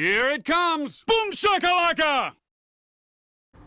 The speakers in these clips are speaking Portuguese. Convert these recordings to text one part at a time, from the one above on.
Here it comes! Boom shakalaka!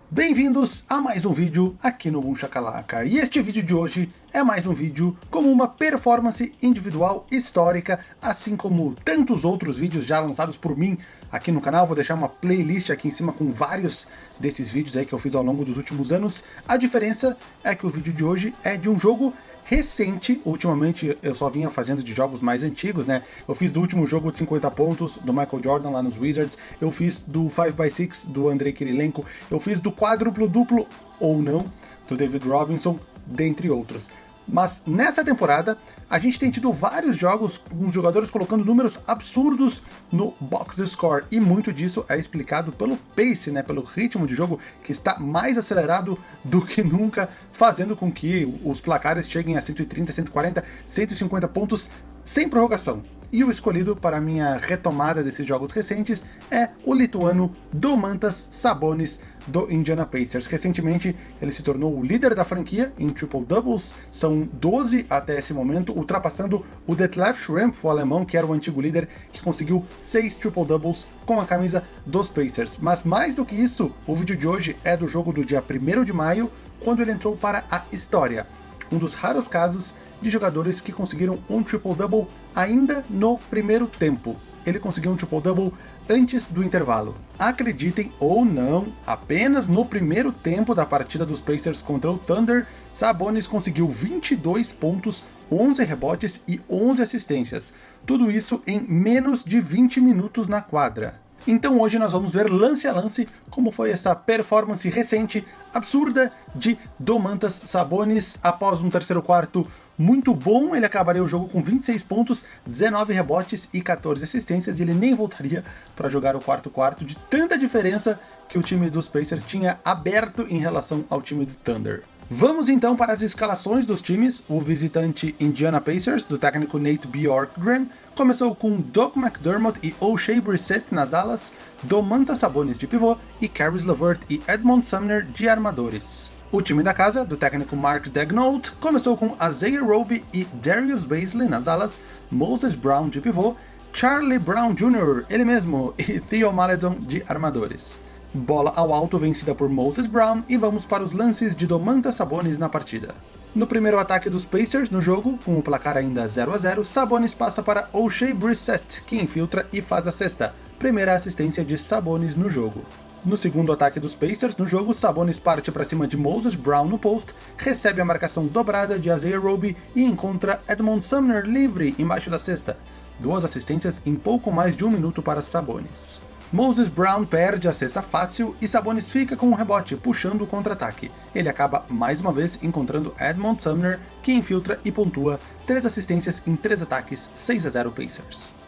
Bem-vindos a mais um vídeo aqui no Boom Shakalaka. E este vídeo de hoje é mais um vídeo com uma performance individual histórica, assim como tantos outros vídeos já lançados por mim aqui no canal. Vou deixar uma playlist aqui em cima com vários desses vídeos aí que eu fiz ao longo dos últimos anos. A diferença é que o vídeo de hoje é de um jogo recente, ultimamente eu só vinha fazendo de jogos mais antigos, né? Eu fiz do último jogo de 50 pontos, do Michael Jordan lá nos Wizards, eu fiz do 5x6 do Andrei Kirilenko, eu fiz do quádruplo duplo, ou não, do David Robinson, dentre outros. Mas nessa temporada, a gente tem tido vários jogos com os jogadores colocando números absurdos no box score, e muito disso é explicado pelo pace, né, pelo ritmo de jogo que está mais acelerado do que nunca, fazendo com que os placares cheguem a 130, 140, 150 pontos sem prorrogação. E o escolhido para minha retomada desses jogos recentes é o lituano Domantas Sabonis, do Indiana Pacers. Recentemente, ele se tornou o líder da franquia em triple-doubles, são 12 até esse momento, ultrapassando o Detlef Schrempf, o alemão, que era o antigo líder, que conseguiu 6 triple-doubles com a camisa dos Pacers. Mas mais do que isso, o vídeo de hoje é do jogo do dia 1 de maio, quando ele entrou para a história. Um dos raros casos de jogadores que conseguiram um triple-double ainda no primeiro tempo. Ele conseguiu um triple-double antes do intervalo. Acreditem ou não, apenas no primeiro tempo da partida dos Pacers contra o Thunder, Sabonis conseguiu 22 pontos, 11 rebotes e 11 assistências. Tudo isso em menos de 20 minutos na quadra. Então hoje nós vamos ver lance a lance como foi essa performance recente, absurda, de Domantas Sabonis após um terceiro quarto muito bom, ele acabaria o jogo com 26 pontos, 19 rebotes e 14 assistências, e ele nem voltaria para jogar o quarto quarto de tanta diferença que o time dos Pacers tinha aberto em relação ao time do Thunder. Vamos então para as escalações dos times. O visitante Indiana Pacers, do técnico Nate Bjorkgren, começou com Doug McDermott e O'Shea Brissett nas alas, Domantas Sabonis de pivô e Caris LeVert e Edmond Sumner de armadores. O time da casa, do técnico Mark Daignault, começou com Isaiah Roby e Darius Baisley nas alas, Moses Brown de pivô, Charlie Brown Jr., ele mesmo, e Theo Maledon de armadores bola ao alto vencida por Moses Brown e vamos para os lances de Domantas Sabonis na partida. No primeiro ataque dos Pacers no jogo, com o placar ainda 0 a 0, Sabonis passa para O'Shea Brissett, que infiltra e faz a sexta, primeira assistência de Sabonis no jogo. No segundo ataque dos Pacers no jogo, Sabonis parte para cima de Moses Brown no post, recebe a marcação dobrada de Isaiah Roby e encontra Edmond Sumner livre embaixo da cesta. Duas assistências em pouco mais de um minuto para Sabonis. Moses Brown perde a cesta fácil e Sabonis fica com um rebote, puxando o contra-ataque. Ele acaba mais uma vez encontrando Edmond Sumner, que infiltra e pontua 3 assistências em 3 ataques, 6 a 0 Pacers.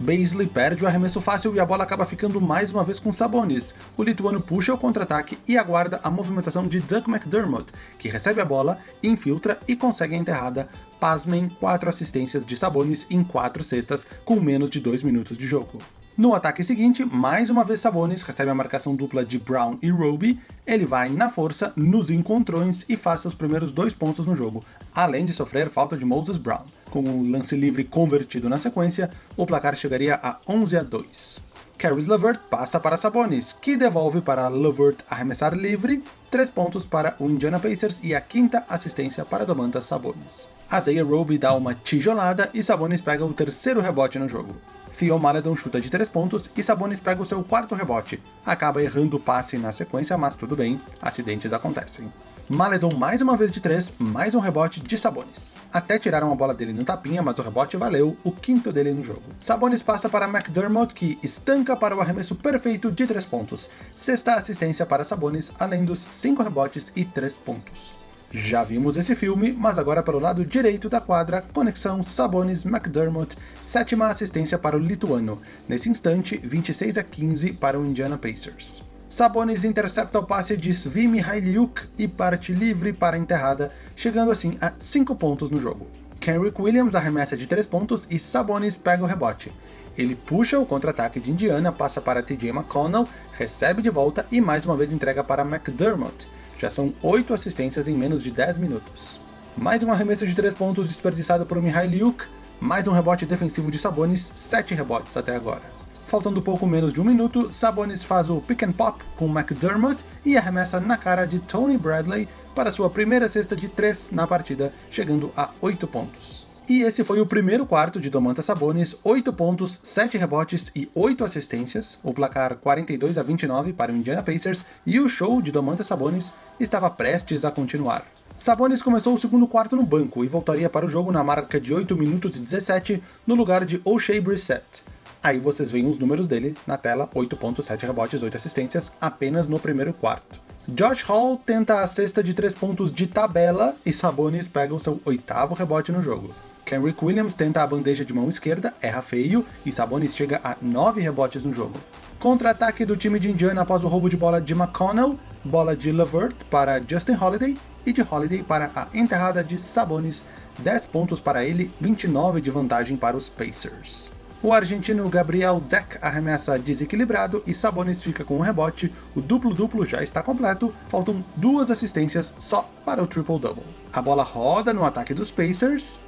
Baisley perde o arremesso fácil e a bola acaba ficando mais uma vez com Sabonis. O lituano puxa o contra-ataque e aguarda a movimentação de Doug McDermott, que recebe a bola, infiltra e consegue a enterrada pasmem, 4 assistências de Sabonis em 4 cestas com menos de 2 minutos de jogo. No ataque seguinte, mais uma vez Sabonis recebe a marcação dupla de Brown e Roby, ele vai na força, nos encontrões e faz seus primeiros dois pontos no jogo, além de sofrer falta de Moses Brown. Com o lance livre convertido na sequência, o placar chegaria a 11 a 2. Caris LeVert passa para Sabonis, que devolve para LeVert arremessar livre, 3 pontos para o Indiana Pacers e a quinta assistência para Domantas Sabonis. Isaiah Roby dá uma tijolada e Sabonis pega o terceiro rebote no jogo. Theo Maledon chuta de 3 pontos e Sabonis pega o seu quarto rebote. Acaba errando o passe na sequência, mas tudo bem, acidentes acontecem. Maledon mais uma vez de 3, mais um rebote de Sabonis. Até tiraram a bola dele no tapinha, mas o rebote valeu, o quinto dele no jogo. Sabonis passa para McDermott, que estanca para o arremesso perfeito de 3 pontos. Sexta assistência para Sabonis, além dos 5 rebotes e 3 pontos. Já vimos esse filme, mas agora pelo lado direito da quadra, conexão Sabonis-McDermott, sétima assistência para o lituano, nesse instante 26 a 15 para o Indiana Pacers. Sabonis intercepta o passe de Svi Mihailiuk e parte livre para a enterrada, chegando assim a 5 pontos no jogo. Kenrick Williams arremessa de 3 pontos e Sabonis pega o rebote. Ele puxa o contra-ataque de Indiana, passa para TJ McConnell, recebe de volta e mais uma vez entrega para McDermott. Já são 8 assistências em menos de 10 minutos. Mais um arremesso de 3 pontos desperdiçado por Mihailiuk, Mais um rebote defensivo de Sabonis, 7 rebotes até agora. Faltando pouco menos de um minuto, Sabonis faz o pick and pop com McDermott e arremessa na cara de Tony Bradley para sua primeira cesta de 3 na partida, chegando a 8 pontos. E esse foi o primeiro quarto de Domantas Sabonis, 8 pontos, 7 rebotes e 8 assistências, o placar 42 a 29 para o Indiana Pacers, e o show de Domantas Sabonis estava prestes a continuar. Sabonis começou o segundo quarto no banco e voltaria para o jogo na marca de 8 minutos e 17 no lugar de O'Shea Brissett. Aí vocês veem os números dele na tela, 8.7 rebotes, 8 assistências, apenas no primeiro quarto. Josh Hall tenta a cesta de 3 pontos de tabela e Sabonis pega o seu oitavo rebote no jogo. Kenrick Williams tenta a bandeja de mão esquerda, erra feio, e Sabonis chega a 9 rebotes no jogo. Contra-ataque do time de Indiana após o roubo de bola de McConnell, bola de Levert para Justin Holiday, e de Holiday para a enterrada de Sabonis, 10 pontos para ele, 29 de vantagem para os Pacers. O argentino Gabriel Deck arremessa desequilibrado e Sabonis fica com um rebote, o duplo-duplo já está completo, faltam duas assistências só para o triple-double. A bola roda no ataque dos Pacers,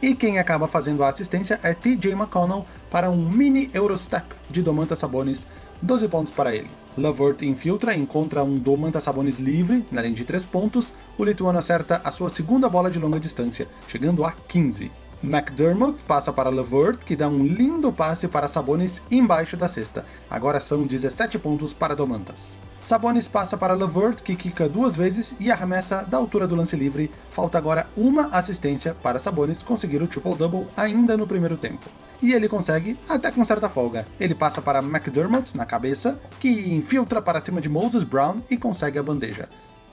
e quem acaba fazendo a assistência é TJ McConnell para um mini Eurostep de Domantas Sabonis, 12 pontos para ele. Lavert infiltra e encontra um Domantas Sabonis livre, na linha de 3 pontos, o lituano acerta a sua segunda bola de longa distância, chegando a 15. McDermott passa para Levert, que dá um lindo passe para Sabonis embaixo da cesta. Agora são 17 pontos para Domantas. Sabonis passa para Levert, que quica duas vezes e arremessa da altura do lance livre. Falta agora uma assistência para Sabonis conseguir o triple-double ainda no primeiro tempo. E ele consegue, até com certa folga. Ele passa para McDermott na cabeça, que infiltra para cima de Moses Brown e consegue a bandeja.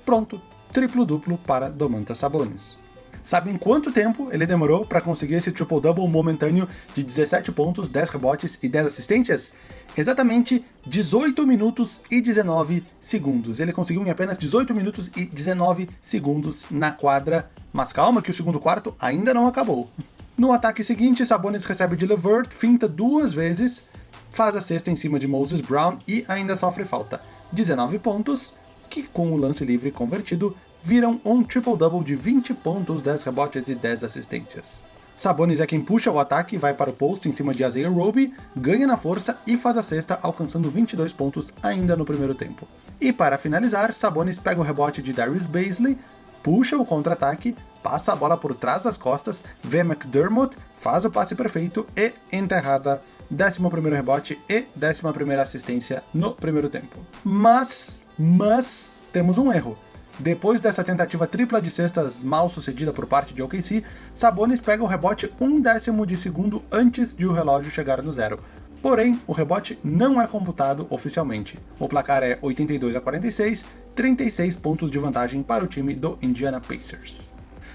Pronto, triplo-duplo para Domantas Sabonis. Sabem quanto tempo ele demorou para conseguir esse triple-double momentâneo de 17 pontos, 10 rebotes e 10 assistências? Exatamente 18 minutos e 19 segundos. Ele conseguiu em apenas 18 minutos e 19 segundos na quadra. Mas calma que o segundo quarto ainda não acabou. No ataque seguinte, Sabonis recebe de Levert, finta duas vezes, faz a cesta em cima de Moses Brown e ainda sofre falta. 19 pontos, que com o lance livre convertido, viram um triple-double de 20 pontos, 10 rebotes e 10 assistências. Sabonis é quem puxa o ataque, vai para o post em cima de Isaiah Roby, ganha na força e faz a cesta, alcançando 22 pontos ainda no primeiro tempo. E para finalizar, Sabonis pega o rebote de Darius Baisley, puxa o contra-ataque, passa a bola por trás das costas, vê McDermott, faz o passe perfeito e enterrada 11º rebote e 11ª assistência no primeiro tempo. Mas, mas, temos um erro. Depois dessa tentativa tripla de cestas mal sucedida por parte de OKC, Sabonis pega o rebote um décimo de segundo antes de o relógio chegar no zero. Porém, o rebote não é computado oficialmente. O placar é 82 a 46, 36 pontos de vantagem para o time do Indiana Pacers.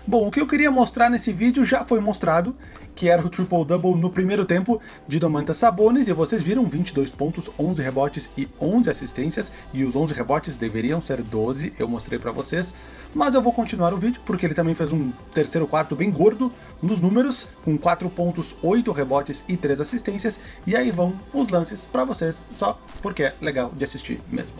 Bom, o que eu queria mostrar nesse vídeo já foi mostrado, que era o triple-double no primeiro tempo de Domantas Sabonis, e vocês viram 22 pontos, 11 rebotes e 11 assistências, e os 11 rebotes deveriam ser 12, eu mostrei pra vocês, mas eu vou continuar o vídeo, porque ele também fez um terceiro quarto bem gordo nos números, com 4 pontos, 8 rebotes e 3 assistências, e aí vão os lances pra vocês, só porque é legal de assistir mesmo.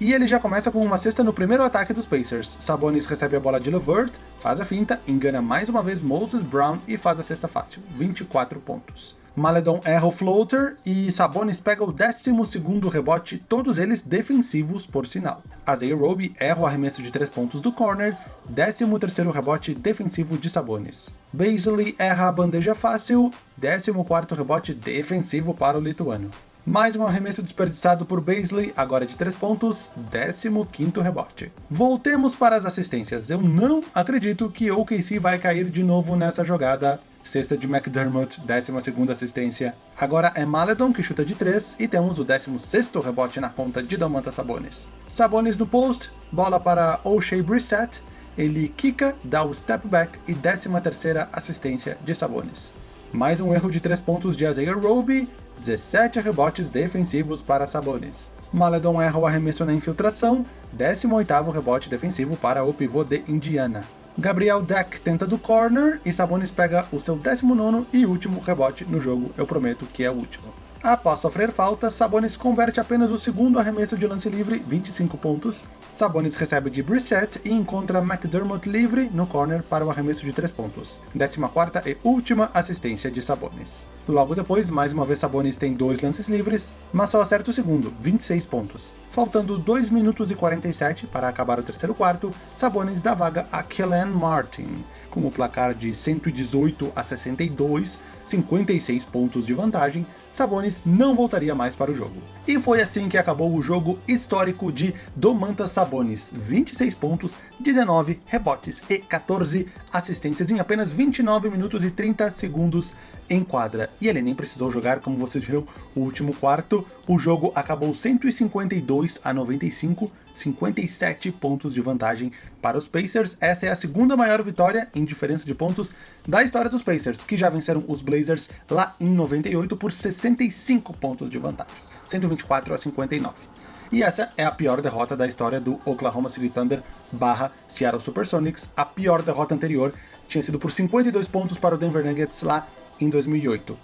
E ele já começa com uma cesta no primeiro ataque dos Pacers. Sabonis recebe a bola de Levert, faz a finta, engana mais uma vez Moses Brown e faz a cesta fácil, 24 pontos. Maledon erra o floater e Sabonis pega o 12º rebote, todos eles defensivos por sinal. Isaiah Roby erra o arremesso de 3 pontos do corner, 13º rebote defensivo de Sabonis. Baisley erra a bandeja fácil, 14º rebote defensivo para o lituano. Mais um arremesso desperdiçado por Baisley, agora de 3 pontos, 15º rebote. Voltemos para as assistências. Eu não acredito que OKC vai cair de novo nessa jogada. Sexta de McDermott, 12ª assistência. Agora é Maledon que chuta de 3 e temos o 16º rebote na conta de Domantas Sabonis. Sabonis no post, bola para O'Shea Brissett, ele quica, dá o step back e 13ª assistência de Sabonis. Mais um erro de 3 pontos de Isaiah Roby, 17 rebotes defensivos para Sabonis. Maledon erra o arremesso na infiltração, 18º rebote defensivo para o pivô de Indiana. Gabriel Deck tenta do corner e Sabonis pega o seu 19º e último rebote no jogo, eu prometo que é o último. Após sofrer falta, Sabonis converte apenas o segundo arremesso de lance livre, 25 pontos. Sabonis recebe de Brissett e encontra McDermott livre no corner para o arremesso de 3 pontos. 14ª e última assistência de Sabonis. Logo depois, mais uma vez Sabonis tem dois lances livres, mas só acerta o segundo, 26 pontos. Faltando 2 minutos e 47 para acabar o terceiro quarto, Sabonis dá vaga a Kellen Martin, com o placar de 118 a 62, 56 pontos de vantagem, Sabonis não voltaria mais para o jogo. E foi assim que acabou o jogo histórico de Domantas Sabonis, 26 pontos, 19 rebotes e 14 assistências em apenas 29 minutos e 30 segundos em quadra. E ele nem precisou jogar, como vocês viram, o último quarto. O jogo acabou 152 a 95, 57 pontos de vantagem para os Pacers. Essa é a segunda maior vitória em diferença de pontos da história dos Pacers, que já venceram os Blazers lá em 98 por 65 pontos de vantagem, 124 a 59. E essa é a pior derrota da história do Oklahoma City Thunder barra Seattle Supersonics. A pior derrota anterior tinha sido por 52 pontos para o Denver Nuggets lá em 2008.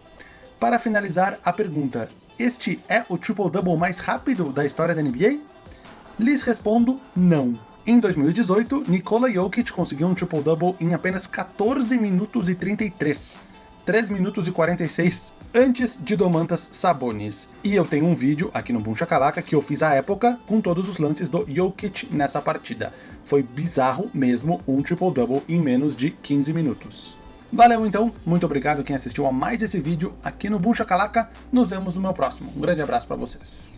Para finalizar a pergunta, este é o triple-double mais rápido da história da NBA? Lhes respondo não. Em 2018, Nikola Jokic conseguiu um triple-double em apenas 14 minutos e 33. 3 minutos e 46 antes de Domantas Sabonis. E eu tenho um vídeo aqui no Boom Shakalaka que eu fiz à época com todos os lances do Jokic nessa partida. Foi bizarro mesmo um triple-double em menos de 15 minutos. Valeu então, muito obrigado quem assistiu a mais esse vídeo aqui no Boom Shakalaka. Nos vemos no meu próximo. Um grande abraço para vocês.